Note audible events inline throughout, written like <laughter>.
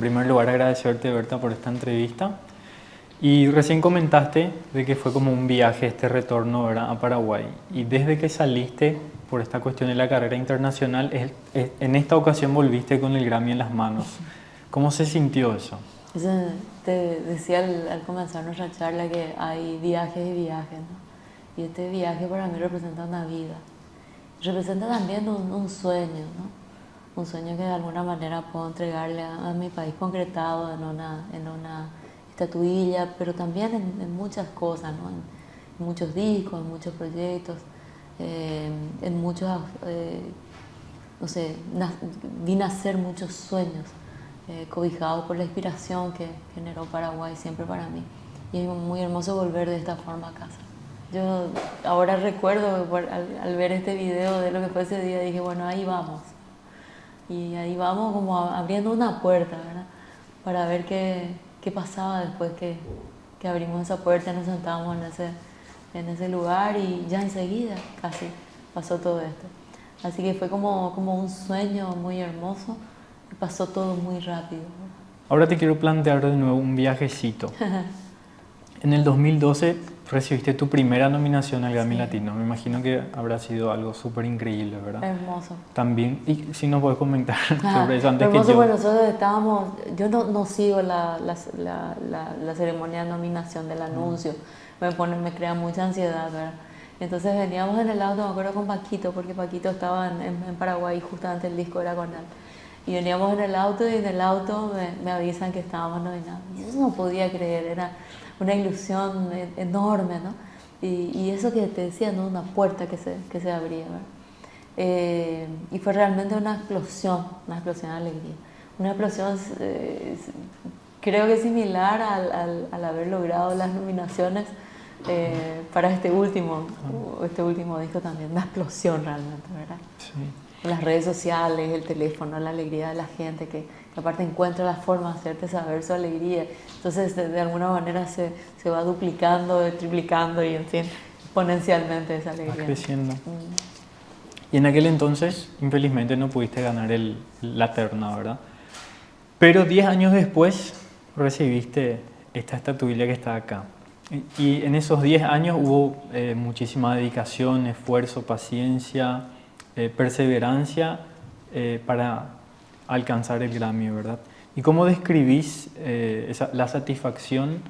en primer lugar agradecerte, Berta, por esta entrevista. Y recién comentaste de que fue como un viaje este retorno ¿verdad? a Paraguay. Y desde que saliste por esta cuestión de la carrera internacional, en esta ocasión volviste con el Grammy en las manos. ¿Cómo se sintió eso? te decía al, comenzar nuestra charla que hay viajes y viajes. ¿no? Y este viaje para mí representa una vida. Representa también un, sueño, ¿no? Un sueño que de alguna manera puedo entregarle a, mi país concretado en una, en una estatuilla, pero también en, muchas cosas, ¿no? en, muchos discos, en muchos proyectos, eh, en muchos, eh, no sé, vi nacer muchos sueños eh, cobijados por la inspiración que generó Paraguay siempre para mí. Y es muy hermoso volver de esta forma a casa. Yo ahora recuerdo al, ver este video de lo que fue ese día, dije, bueno, ahí vamos. Y ahí vamos como abriendo una puerta, ¿verdad? Para ver qué, qué pasaba después que, que, abrimos esa puerta, nos sentábamos en ese, en ese lugar y ya enseguida casi pasó todo esto. Así que fue como, como un sueño muy hermoso y pasó todo muy rápido. Ahora te quiero plantear de nuevo un viajecito. <laughs> en el 2012 recibiste tu primera nominación al Grammy Latino. Me imagino que habrá sido algo súper increíble, ¿verdad? Hermoso. También, y si nos puedes comentar <laughs> sobre eso antes hermoso, que yo. Bueno, nosotros estábamos, yo no, no sigo la, la, la, la, ceremonia de nominación del anuncio, me, pone, me crea mucha ansiedad, ¿verdad? Entonces veníamos en el auto, me acuerdo con Paquito, porque Paquito estaba en, en, Paraguay, justamente el disco era con él. Y veníamos en el auto y en el auto me, me avisan que estábamos nominados. Y eso no podía creer, era una ilusión e-, enorme, ¿no? Y, y, eso que te decía, ¿no? Una puerta que se, que se abría, eh, y fue realmente una explosión, una explosión de alegría. Una explosión, eh, creo que similar al, al, al, haber logrado las nominaciones eh, para este último, este último disco también, una explosión realmente, ¿verdad? Sí las redes sociales, el teléfono, la alegría de la gente, que, aparte encuentra la forma de hacerte saber su alegría. Entonces, de, alguna manera se, se, va duplicando, triplicando y, en fin, exponencialmente esa alegría. creciendo. Mm. Y en aquel entonces, infelizmente, no pudiste ganar el, la terna, ¿verdad? Pero 10 años después recibiste esta estatuilla que está acá. Y en esos 10 años hubo eh, muchísima dedicación, esfuerzo, paciencia, eh, perseverancia eh, para alcanzar el Grammy, ¿verdad? ¿Y cómo describís eh, la satisfacción,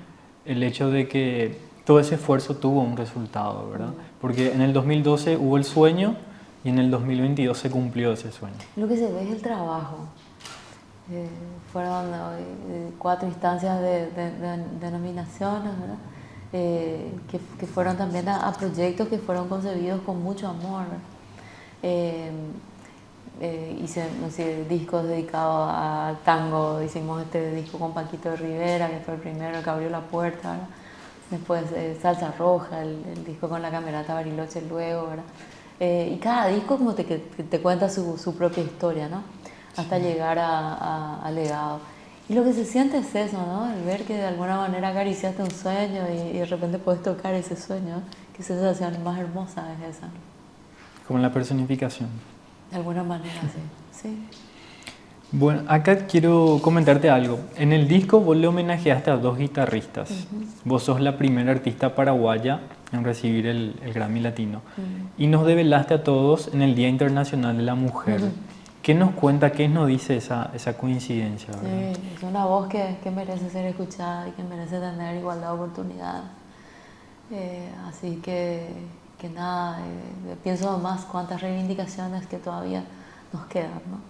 el hecho de que todo ese esfuerzo tuvo un resultado, ¿verdad? Porque en el 2012 hubo el sueño y en el 2022 se cumplió ese sueño. Lo que se ve es el trabajo. fueron cuatro instancias de, nominaciones, ¿verdad? que, fueron también a, proyectos que fueron concebidos con mucho amor. Eh, eh, hice no sé, discos dedicados al tango, hicimos este disco con Paquito Rivera, que fue el primero que abrió la puerta, después eh, Salsa Roja, el, disco con la camerata Bariloche luego, y cada disco como te, te cuenta su, su, propia historia, ¿no? hasta llegar a, a, Legado. Y lo que se siente es eso, ¿no? el ver que de alguna manera acariciaste un sueño y, de repente puedes tocar ese sueño, qué sensación más hermosa es esa. Como la personificación. De alguna manera, sí. sí. Bueno, acá quiero comentarte algo. En el disco vos le homenajeaste a dos guitarristas. Vos sos la primera artista paraguaya en recibir el, Grammy Latino. Y nos develaste a todos en el Día Internacional de la Mujer. ¿Qué nos cuenta, qué nos dice esa, esa coincidencia? Sí, es una voz que, que, merece ser escuchada y que merece tener igualdad de oportunidad. Eh, así que que nada, eh, pienso más cuántas reivindicaciones que todavía nos quedan, ¿no?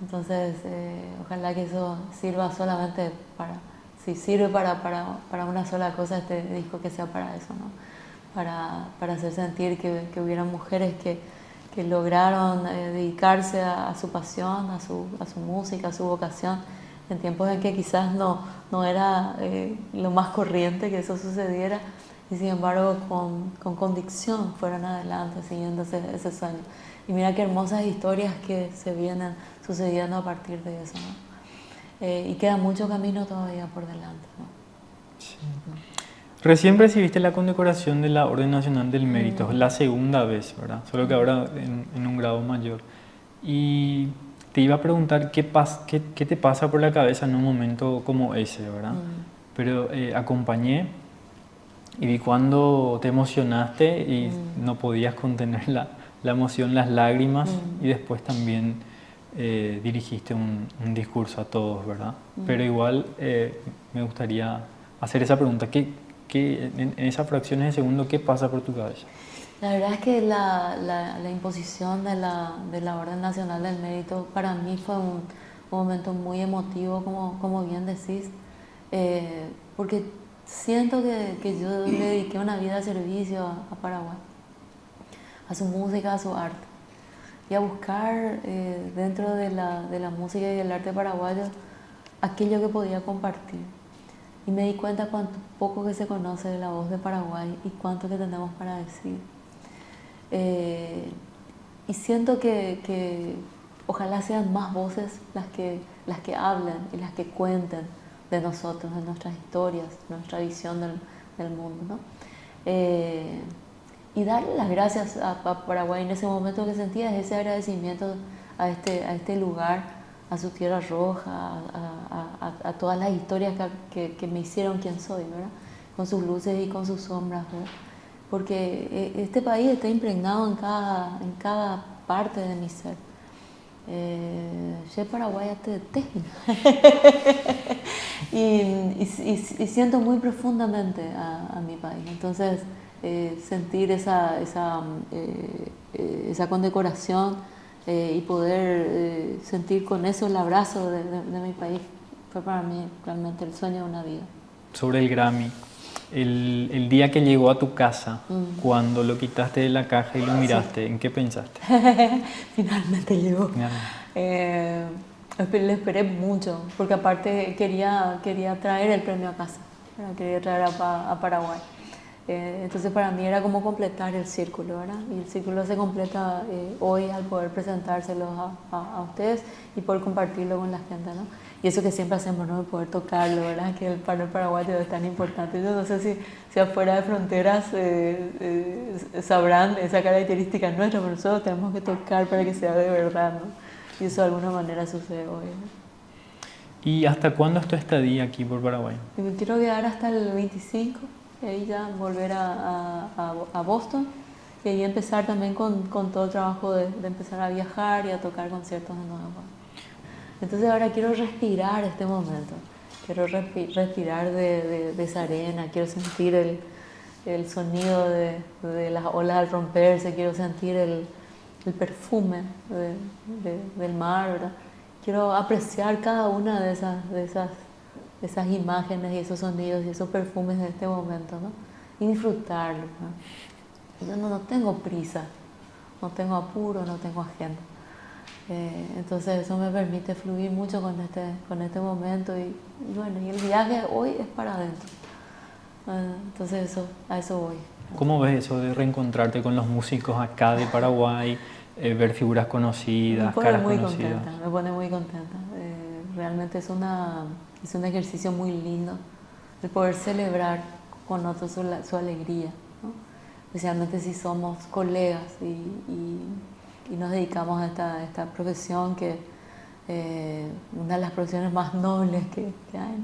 Entonces, eh, ojalá que eso sirva solamente para, si sirve para, para, para, una sola cosa este disco, que sea para eso, ¿no? Para, para hacer sentir que, que hubieran mujeres que, que lograron eh, dedicarse a, su pasión, a su, a su música, a su vocación, en tiempos en que quizás no, no era lo más corriente que eso sucediera, y sin embargo con, con convicción fueron adelante siguiendo ese, ese, sueño. Y mira qué hermosas historias que se vienen sucediendo a partir de eso. ¿no? Eh, y queda mucho camino todavía por delante. ¿no? Sí. Recién recibiste la condecoración de la Orden Nacional del Mérito, mm. la segunda vez, ¿verdad? Solo que ahora en, en un grado mayor. Y te iba a preguntar qué, pas, qué, qué, te pasa por la cabeza en un momento como ese, ¿verdad? Mm. Pero eh, acompañé y vi cuando te emocionaste y mm. no podías contener la, la emoción, las lágrimas y después también eh, dirigiste un, un, discurso a todos, ¿verdad? Pero igual eh, me gustaría hacer esa pregunta. ¿Qué, qué, en, en, esas fracciones de segundo, ¿qué pasa por tu cabeza? La verdad es que la, la, la imposición de la, de la, Orden Nacional del Mérito para mí fue un, un momento muy emotivo, como, como bien decís, eh, porque siento que, que, yo le dediqué una vida de servicio a, Paraguay, a su música, a su arte, y a buscar eh, dentro de la, de la música y el arte paraguayo aquello que podía compartir. Y me di cuenta cuánto poco que se conoce de la voz de Paraguay y cuánto que tenemos para decir. Eh, y siento que, que, ojalá sean más voces las que, las que hablen y las que cuenten de nosotros, de nuestras historias, nuestra visión del, del mundo. ¿no? Eh, y darle las gracias a, Paraguay en ese momento que sentía ese agradecimiento a este, a este lugar, a su tierra roja, a, todas las historias que, que, que, me hicieron quien soy, ¿verdad? con sus luces y con sus sombras. ¿verdad? porque eh, este país está impregnado en cada, en cada parte de mi ser. Eh, yo Paraguay te <laughs> y, y, y, siento muy profundamente a, a mi país. Entonces, eh, sentir esa, esa, eh, eh esa condecoración eh, y poder sentir con eso el abrazo de, de, de mi país fue para mí realmente el sueño de una vida. Sobre el Grammy, el, el, día que llegó a tu casa, mm. cuando lo quitaste de la caja y lo miraste, sí. ¿en qué pensaste? <laughs> Finalmente llegó. Eh, le esperé mucho, porque aparte quería, quería traer el premio a casa, quería traer a, a Paraguay. Eh, entonces para mí era como completar el círculo, ¿verdad? Y el círculo se completa eh, hoy al poder presentárselo a, a, a, ustedes y poder compartirlo con la gente, ¿no? Y eso que siempre hacemos, ¿no? De poder tocarlo, ¿verdad? Que el panel paraguayo es tan importante. Yo no sé si, si afuera de fronteras eh, eh, sabrán esa característica nuestra, pero nosotros tenemos que tocar para que sea de verdad, ¿no? Y eso de alguna manera sucede hoy, ¿no? ¿Y hasta cuándo es tu estadía aquí por Paraguay? Me quiero quedar hasta el 25, ya volver a, a, a Boston y ahí empezar también con, con todo el trabajo de, de, empezar a viajar y a tocar conciertos de nuevo. Entonces ahora quiero respirar este momento, quiero respirar de, de, de, esa arena, quiero sentir el, el sonido de, las olas al romperse, quiero sentir el, el perfume del mar, ¿verdad? quiero apreciar cada una de esas, de esas, esas imágenes y esos sonidos y esos perfumes de este momento, ¿no? y disfrutarlo. ¿no? Yo no, no tengo prisa, no tengo apuro, no tengo agenda. Eh, entonces eso me permite fluir mucho con este, con este momento y, y bueno, y el viaje hoy es para adentro. Eh, entonces eso, a eso voy. ¿Cómo ves eso de reencontrarte con los músicos acá de Paraguay, eh, ver figuras conocidas, me pone caras muy conocidas? Contenta, me pone muy contenta. Eh, realmente es, una, es un ejercicio muy lindo de poder celebrar con otros su, alegría, especialmente si somos colegas y, nos dedicamos a esta, profesión que eh, una de las profesiones más nobles que, que hay.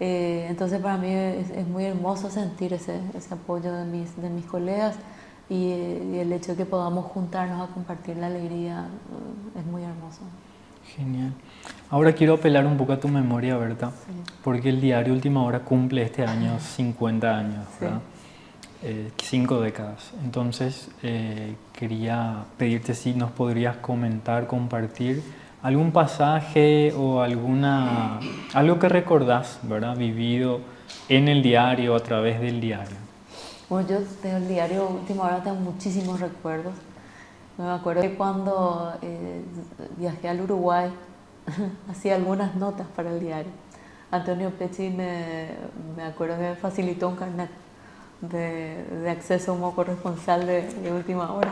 Eh, entonces para mí es, es, muy hermoso sentir ese, apoyo de mis, de mis colegas y, y, el hecho de que podamos juntarnos a compartir la alegría uh, es muy hermoso. Genial. Ahora quiero apelar un poco a tu memoria, Berta, sí. porque el diario Última Hora cumple este año 50 años, ¿verdad? Sí eh, cinco décadas. Entonces, eh, quería pedirte si nos podrías comentar, compartir algún pasaje o alguna, algo que recordás, ¿verdad? Vivido en el diario, a través del diario. Bueno, yo del diario Última Hora tengo muchísimos recuerdos. Me acuerdo que cuando eh, viajé al Uruguay, <laughs> hacía algunas notas para el diario. Antonio Pecci me, me acuerdo que me facilitó un carnet de, de acceso como corresponsal de, de, última hora.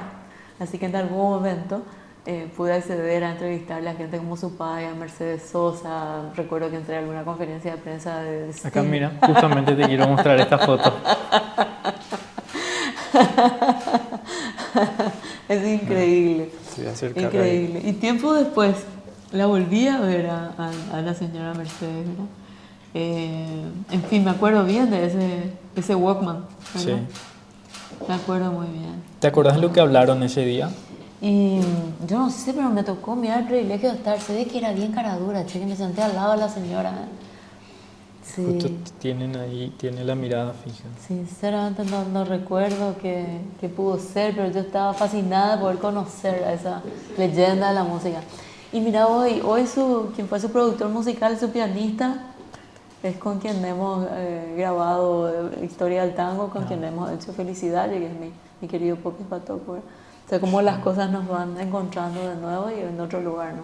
Así que en algún momento eh, pude acceder a entrevistarle a gente como su padre, a Mercedes Sosa. Recuerdo que entré a alguna conferencia de prensa de... Acá mira, justamente te quiero mostrar esta foto. <laughs> es increíble. Sí, acercar. Increíble. Y tiempo después la volví a ver a, a, la señora Mercedes, ¿no? Eh, en fin, me acuerdo bien de ese, ese Walkman. Sí. Me acuerdo muy bien. ¿Te acuerdas de lo que hablaron ese día? Y yo no sé, pero me tocó mirar el privilegio de estar. Se ve que era bien cara dura, che, que me senté al lado de la señora. Sí. tienen ahí, tiene la mirada fija. Sinceramente no, no recuerdo qué, qué, pudo ser, pero yo estaba fascinada de poder conocer a esa leyenda de la música. Y mira, hoy, hoy su, quien fue su productor musical, su pianista, es con quien hemos eh, grabado Historia del Tango, con quien hemos hecho Felicidad, que es mi, mi querido Popi Patoco. O sea, cómo las cosas nos van encontrando de nuevo y en otro lugar, ¿no?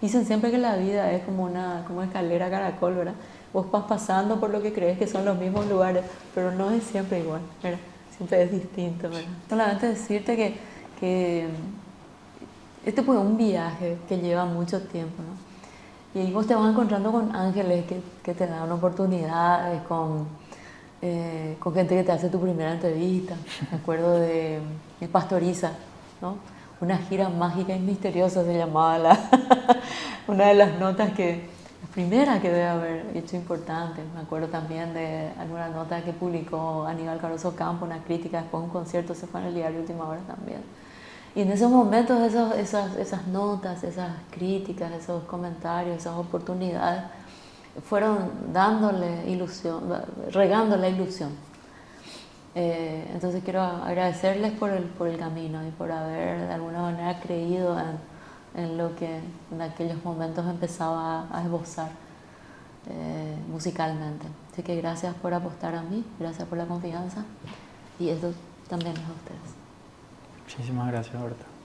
Dicen siempre que la vida es como una como escalera caracol, ¿verdad? Vos vas pasando por lo que crees que son los mismos lugares, pero no es siempre igual, ¿verdad? Siempre es distinto, ¿verdad? Solamente decirte que, que este fue un viaje que lleva mucho tiempo, ¿no? Y ahí vos te vas encontrando con ángeles que, que te dan oportunidades, con, eh, con gente que te hace tu primera entrevista. Me acuerdo de, de Pastoriza, ¿no? Una gira mágica y misteriosa se llamaba la, <laughs> una de las notas que, la primera que debe haber hecho importante. Me acuerdo también de alguna nota que publicó Aníbal Caruso Campo, una crítica después de un concierto, se fue en el diario Última Hora también. Y en esos momentos, esos, esas, esas notas, esas críticas, esos comentarios, esas oportunidades, fueron dándole ilusión, regando la ilusión. Eh, entonces quiero agradecerles por el, por el camino y por haber de alguna manera creído en, en lo que en aquellos momentos empezaba a, esbozar eh, musicalmente. Así que gracias por apostar a mí, gracias por la confianza y eso también es a ustedes. Muchísimas gracias, Horta.